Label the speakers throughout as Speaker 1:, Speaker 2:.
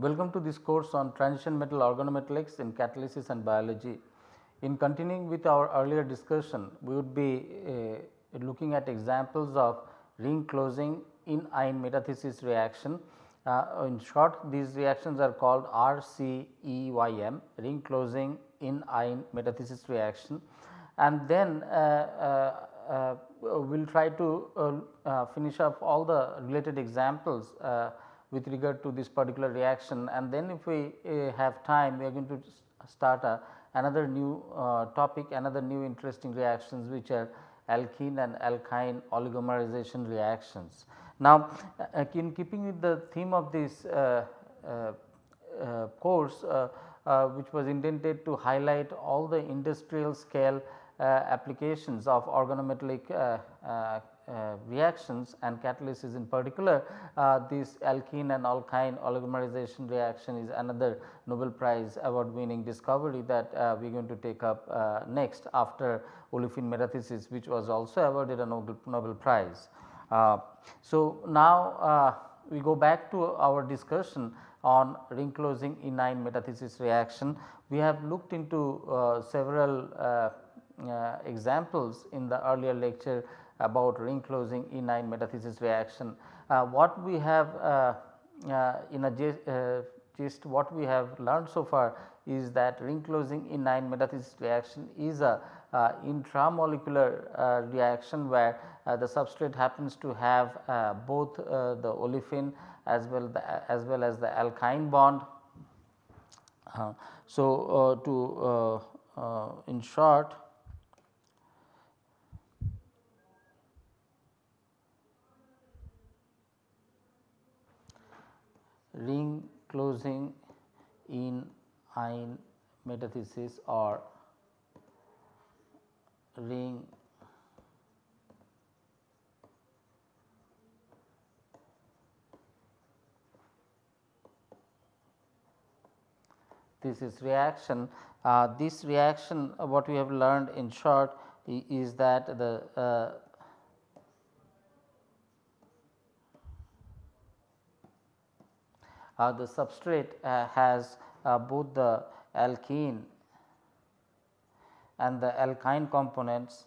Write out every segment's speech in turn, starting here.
Speaker 1: Welcome to this course on transition metal organometallics in catalysis and biology. In continuing with our earlier discussion, we would be uh, looking at examples of ring closing enyne metathesis reaction. Uh, in short these reactions are called RCEYM ring closing enyne metathesis reaction and then uh, uh, uh we will try to uh, finish up all the related examples with regard to this particular reaction and then if we uh, have time we are going to start a, another new uh, topic another new interesting reactions which are alkene and alkyne oligomerization reactions. Now, uh, in keeping with the theme of this uh, uh, uh, course which was intended to highlight all the industrial scale applications of organometallic uh, reactions and catalysis in particular uh, this alkene and alkyne oligomerization reaction is another Nobel Prize award winning discovery that uh, we are going to take up next after olefin metathesis which was also awarded a Nobel, Nobel Prize. so, now we go back to our discussion on ring closing enyne metathesis reaction. We have looked into uh, several uh, uh, examples in the earlier lecture about ring closing enyne metathesis reaction. Uh, what we have uh, uh, in a gist what we have learned so far is that ring closing enyne metathesis reaction is a uh, intramolecular uh, reaction where uh, the substrate happens to have both the olefin as well the, as well as the alkyne bond. so, to in short ring closing in ion metathesis or ring this is reaction. Uh, this reaction uh, what we have learned in short is that the uh, uh, the substrate uh, has uh, both the alkene and the alkyne components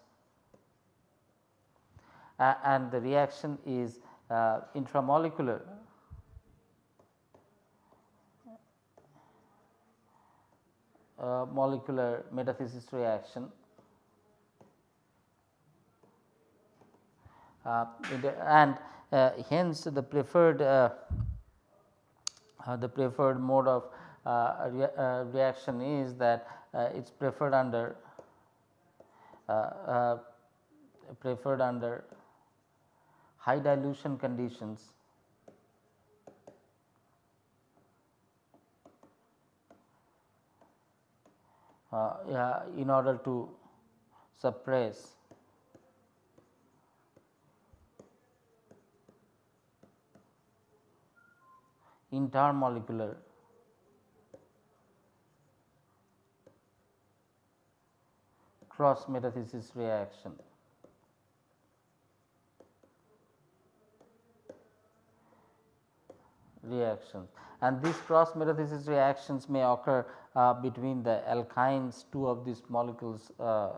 Speaker 1: uh, and the reaction is uh, intramolecular. Uh, molecular metathesis reaction. And hence the preferred uh, the preferred mode of uh, rea uh, reaction is that it is preferred under preferred under high dilution conditions. Uh, yeah, in order to suppress intermolecular cross metathesis reaction. reactions and these cross metathesis reactions may occur uh, between the alkynes two of these molecules uh,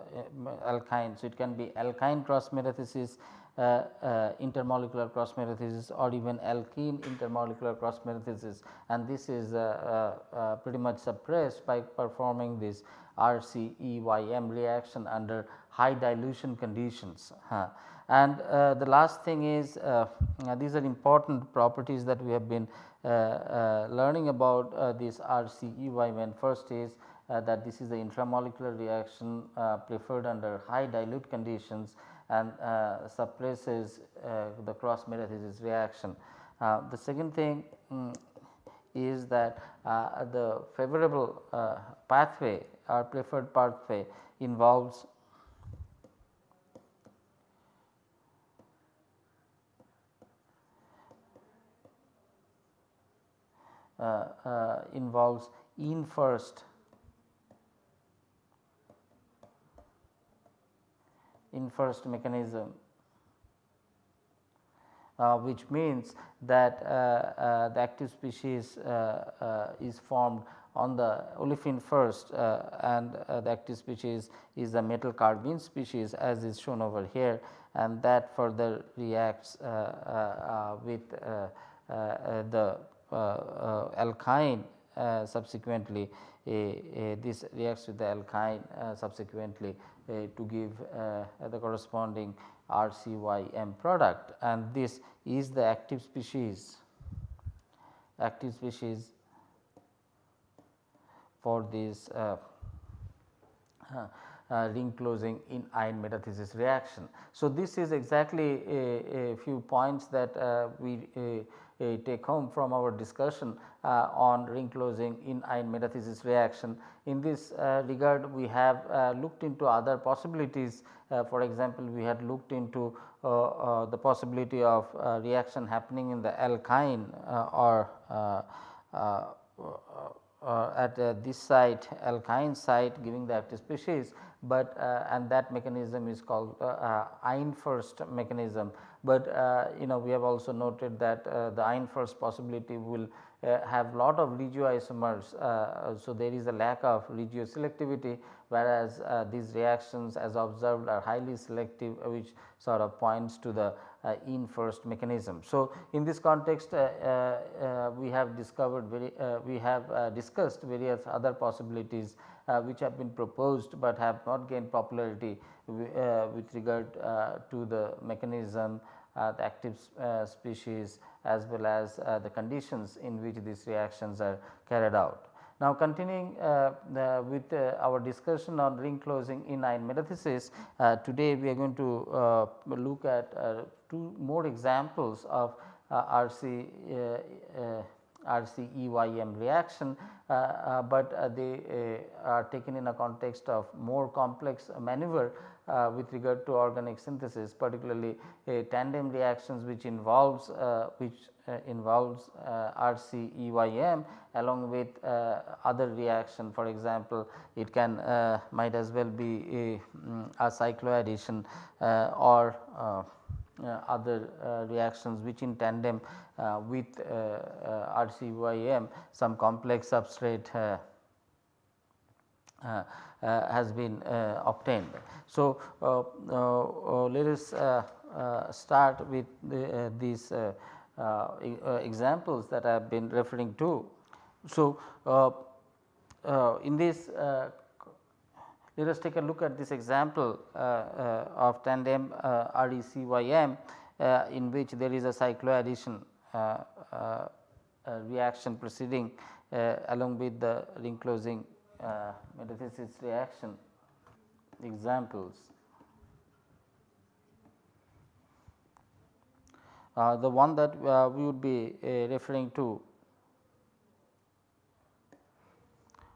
Speaker 1: alkynes. So, it can be alkyne cross metathesis uh, uh, intermolecular cross metathesis or even alkene intermolecular cross metathesis and this is uh, pretty much suppressed by performing this RCEYM reaction under high dilution conditions. And the last thing is these are important properties that we have been learning about this RCEYM. First is uh, that this is the intramolecular reaction uh, preferred under high dilute conditions and uh, suppresses uh, the cross metathesis reaction. Uh, the second thing um, is that the favorable pathway or preferred pathway involves Uh, uh, involves in first. In first mechanism. Uh, which means that uh, uh, the active species uh, is formed on the olefin first and the active species is the metal carbene species as is shown over here and that further reacts with the Uh, uh, alkyne uh, subsequently this reacts with the alkyne subsequently to give the corresponding RCYM product. And this is the active species active species for this uh, uh, uh, ring closing in ion metathesis reaction. So, this is exactly a, a few points that uh, we uh, take home from our discussion uh, on ring closing enyne metathesis reaction. In this regard we have looked into other possibilities uh, for example, we had looked into uh, uh, the possibility of reaction happening in the alkyne or Uh, at uh, this site alkyne site giving the active species, but uh, and that mechanism is called ion first mechanism. But you know we have also noted that the ion first possibility will uh, Uh, have lot of regioisomers. Uh, uh, so, there is a lack of regioselectivity whereas uh, these reactions as observed are highly selective uh, which sort of points to the in first mechanism. So, in this context we have discovered very we have discussed various other possibilities which have been proposed, but have not gained popularity with regard to the mechanism uh, the active uh, species as well as uh, the conditions in which these reactions are carried out. Now, continuing uh, with uh, our discussion on ring closing enyne metathesis, uh, today we are going to look at two more examples of RC RCEYM reaction, uh, uh, but uh, they are taken in a context of more complex maneuver with regard to organic synthesis particularly a tandem reactions which involves which involves RCEYM along with other reaction. For example, it can might as well be a, um, a cycloaddition or uh, other uh, reactions which in tandem Uh, with uh, uh, RCYM some complex substrate uh, uh, has been uh, obtained. So, let us start with the, these examples that I have been referring to. So, in this let us take a look at this example uh, uh, of tandem uh, RECYM in which there is a cycloaddition reaction proceeding along with the ring closing metathesis reaction examples. Uh, the one that uh, we would be uh, referring to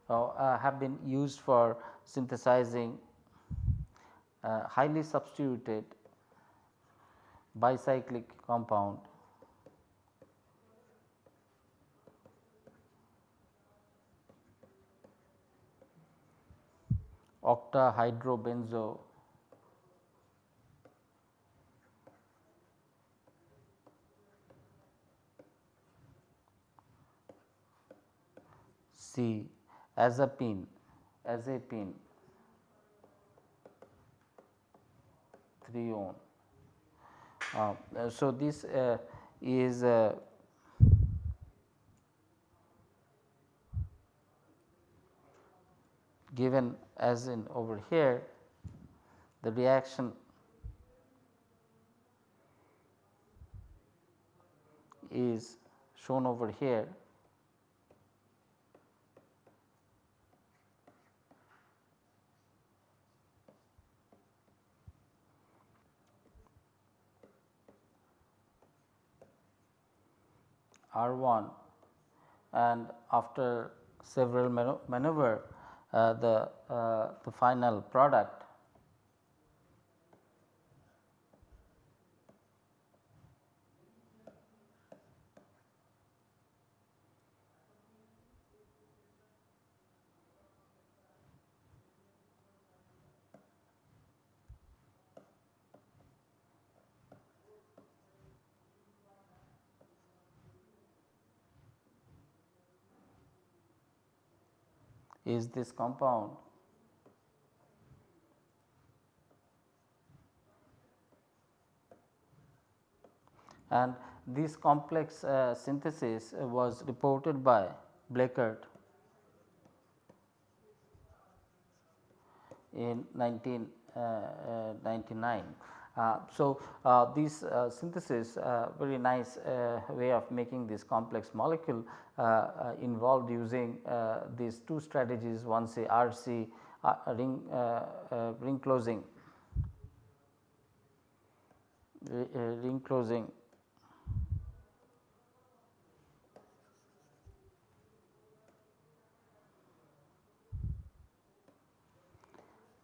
Speaker 1: have been used for synthesizing uh, highly substituted bicyclic compound octahydrobenzo C azepine azepine 3 ohm. Uh, so, this uh, is uh, given as in over here the reaction is shown over here. R 1 and after several maneuver the, uh, the final product is this compound and this complex uh, synthesis was reported by Blechert in 1999. Uh, so, uh, this uh, synthesis very nice way of making this complex molecule involved using these two strategies one say RC ring, ring closing. Ring closing.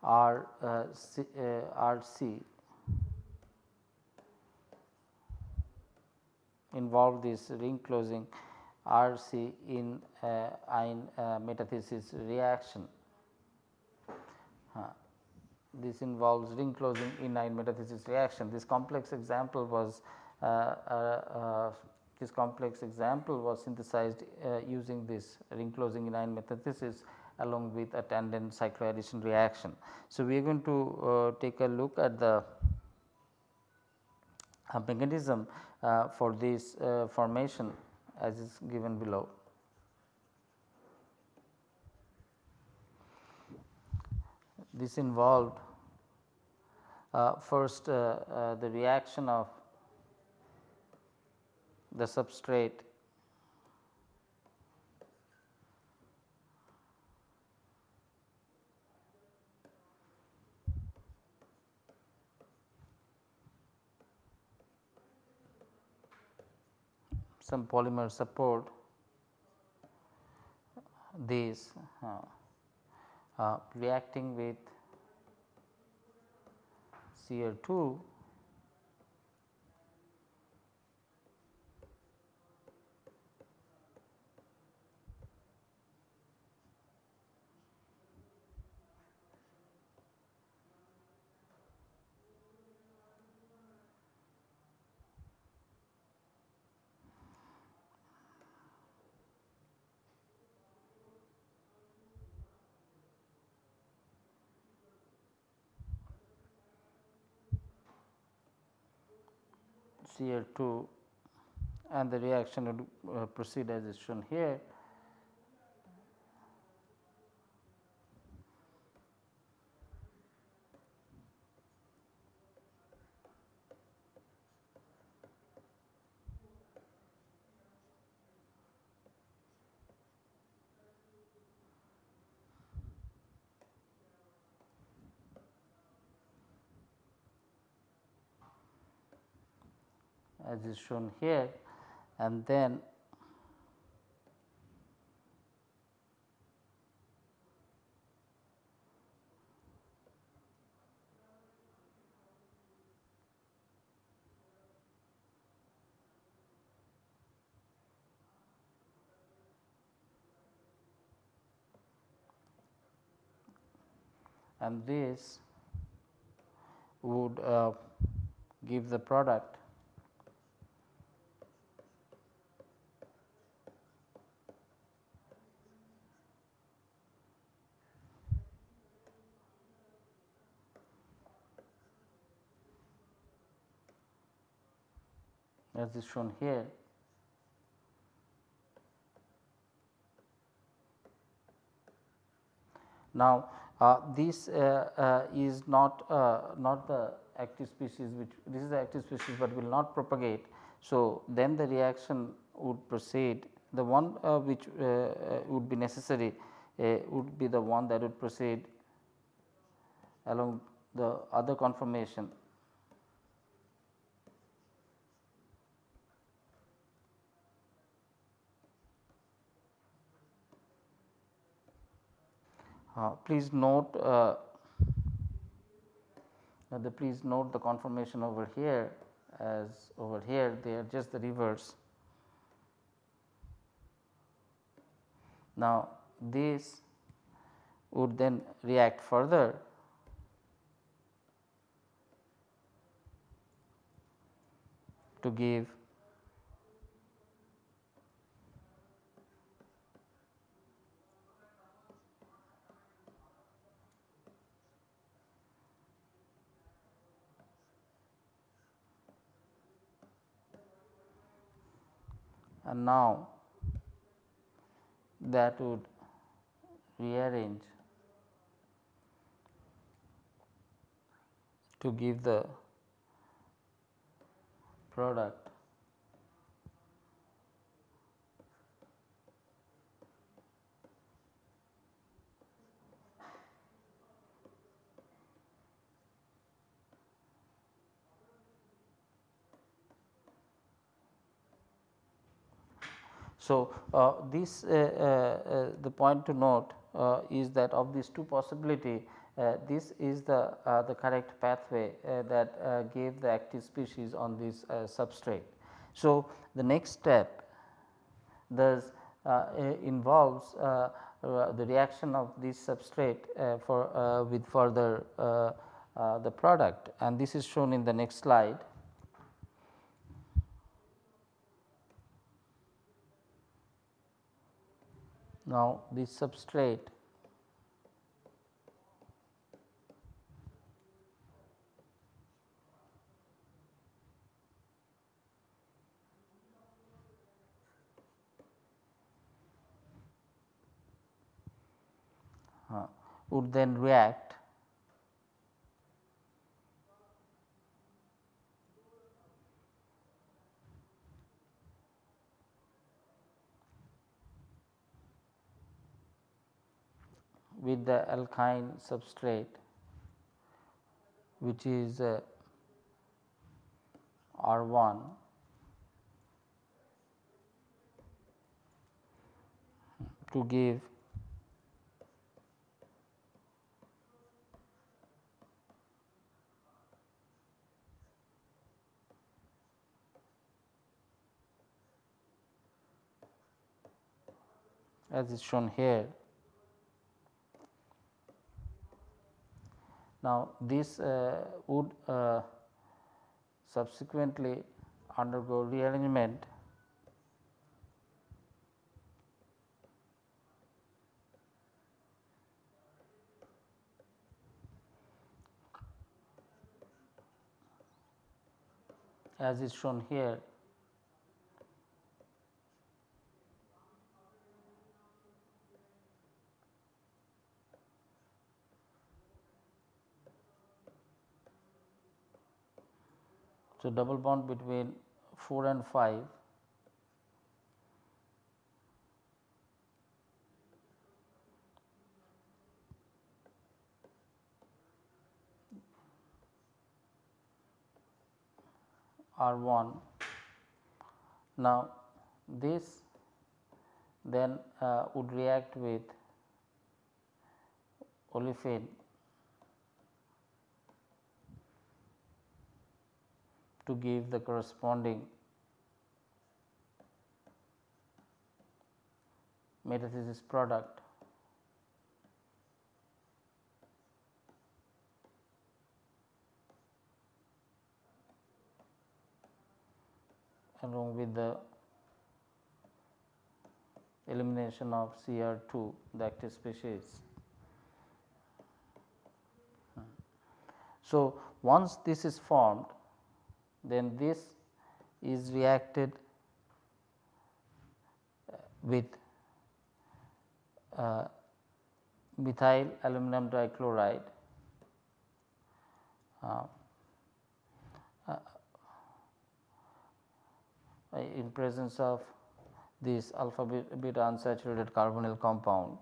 Speaker 1: R uh, C, uh, RC involve this ring closing RC in uh, ion uh, metathesis reaction. Uh, this involves ring closing enyne metathesis reaction. This complex example was uh, uh, this complex example was synthesized using this ring closing enyne metathesis along with attendant cycloaddition reaction. So, we are going to uh, take a look at the uh, mechanism uh, for this uh, formation as is given below. This involved uh, first the reaction of the substrate some polymer support these uh, uh, reacting with Cl2 Cl2 and the reaction would uh, proceed as is shown here. As is shown here and then and this would uh, give the product as is shown here. Now, uh, this uh, uh, is not uh, not the active species which this is the active species, but will not propagate. So, then the reaction would proceed the one uh, which uh, would be necessary would be the one that would proceed along the other conformation please note uh, the please note the conformation over here as over here they are just the reverse. Now, this would then react further to give and now that would rearrange to give the product So, uh, this uh, uh, uh, the point to note uh, is that of these two possibility uh, this is the the correct pathway that gave the active species on this substrate. So, the next step thus involves the reaction of this substrate for with further the product and this is shown in the next slide. Now, this substrate. Would then react with the alkyne substrate which is uh, R 1 to give as is shown here Now, this uh, would uh, subsequently undergo rearrangement. As is shown here So, double bond between 4 and 5 R 1. Now, this then uh, would react with olefin to give the corresponding metathesis product along with the elimination of Cr2 the active species. So, once this is formed then this is reacted uh, with uh, methyl aluminum dichloride uh, uh, in presence of this alpha beta unsaturated carbonyl compound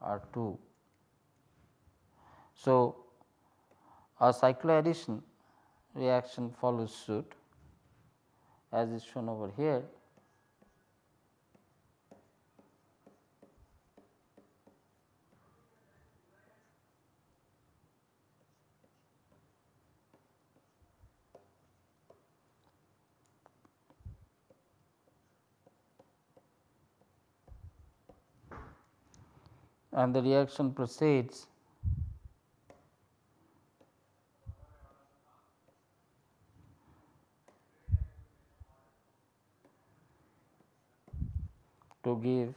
Speaker 1: R 2. So, a cycloaddition reaction follows suit as is shown over here. and the reaction proceeds to give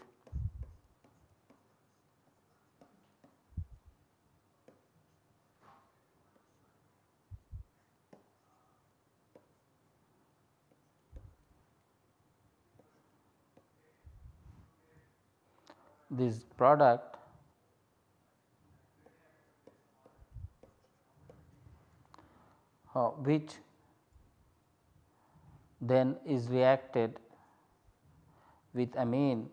Speaker 1: this product. Uh, which then is reacted with amine.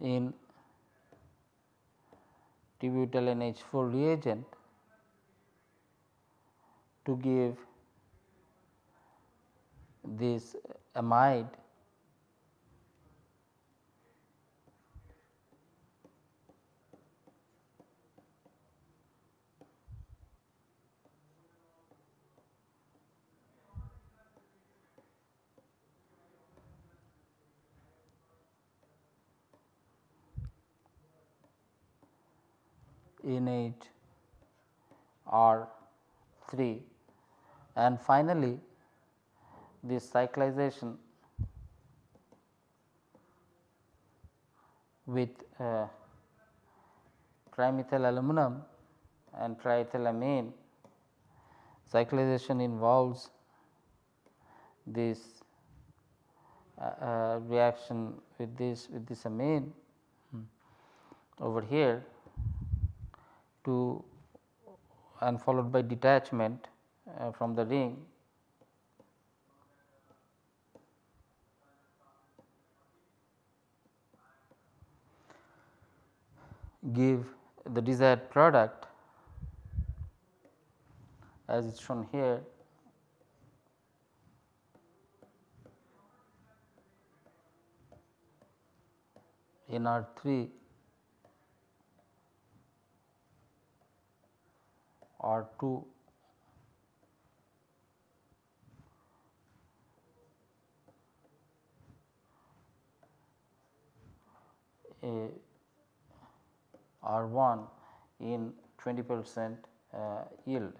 Speaker 1: In t-butyl NH4 reagent to give this amide NH R 3 and finally, this cyclization with uh, trimethyl aluminum and triethylamine cyclization involves this uh, uh, reaction with this with this amine hmm, over here to and followed by detachment uh, from the ring. Give the desired product as is shown here. In R 3 R 2 R 1 in 20 percent uh, yield.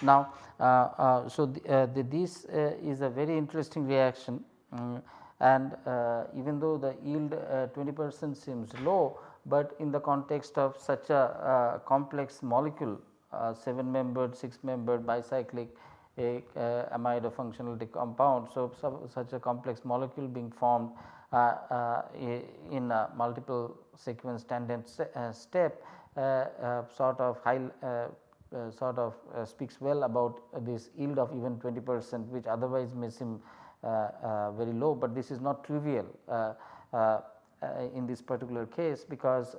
Speaker 1: Now, uh, uh, so the, uh, the, this uh, is a very interesting reaction um, and uh, even though the yield 20 percent seems low, but in the context of such a complex molecule Uh, 7 membered 6 membered bicyclic a amide functional compound. So, such a complex molecule being formed uh, uh, in a multiple sequence tandem uh, step uh, uh, sort of high sort of speaks well about this yield of even 20 percent which otherwise may seem very low, but this is not trivial in this particular case because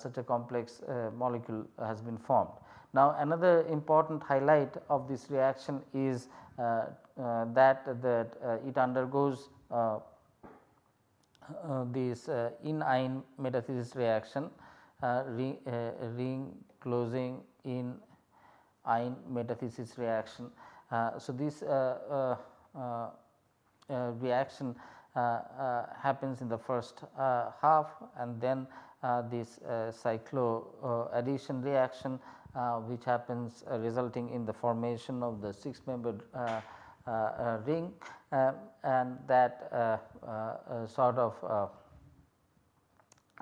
Speaker 1: such a complex molecule has been formed. Now, another important highlight of this reaction is uh, uh, that that uh, it undergoes uh, uh this uh, enyne metathesis reaction uh, ring, uh, ring closing in ine metathesis reaction. Uh, so, this reaction happens in the first half and then this cyclo addition reaction Uh, which happens uh, resulting in the formation of the 6 membered uh, ring um, and that uh, uh, sort of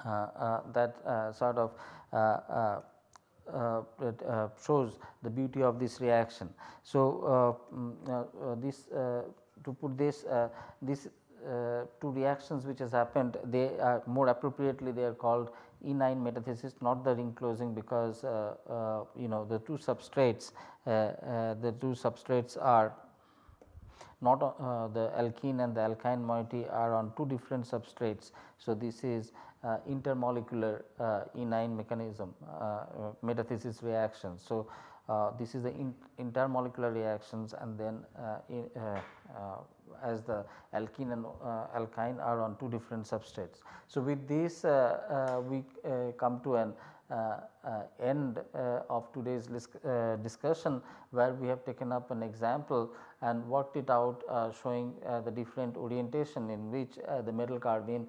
Speaker 1: uh, that sort of uh, shows the beauty of this reaction. So, uh, mm, this to put this this two reactions which has happened they are more appropriately they are called enyne metathesis not the ring closing because you know the two substrates the two substrates are not uh, the alkene and the alkyne moiety are on two different substrates. So, this is uh, intermolecular uh, enyne mechanism uh, metathesis reaction. So, uh, this is the in intermolecular reactions and then uh, in, as the alkene and uh, alkyne are on two different substrates. So, with this uh, uh, we come to an uh, uh, end uh, of today's discussion where we have taken up an example and worked it out showing the different orientation in which the metal carbene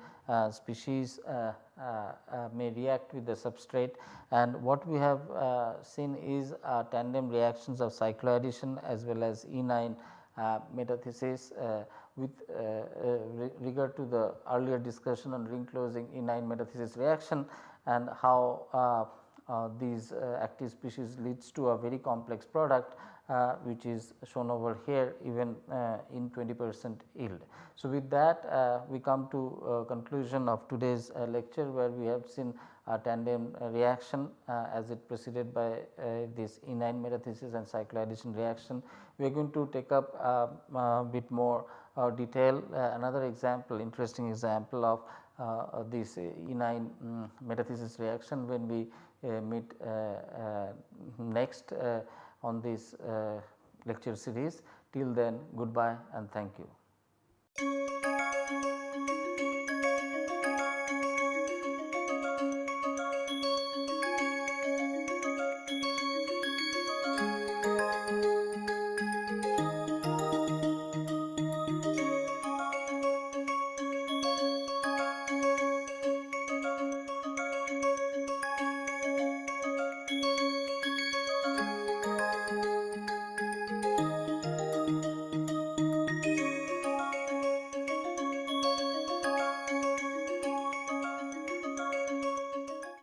Speaker 1: species may react with the substrate and what we have seen is tandem reactions of cycloaddition as well as enyne uh, metathesis uh, with uh, regard to the earlier discussion on ring closing enyne metathesis reaction and how uh, uh, these uh, active species leads to a very complex product uh, which is shown over here even uh, in 20 percent yield. So, with that uh, we come to uh, conclusion of today's uh, lecture where we have seen tandem reaction uh, as it preceded by uh, this enyne metathesis and cycloaddition reaction. We are going to take up a uh, bit more detail another example interesting example of uh, this enyne um, metathesis reaction when we uh, meet uh, next on this lecture series. Till then goodbye and thank you.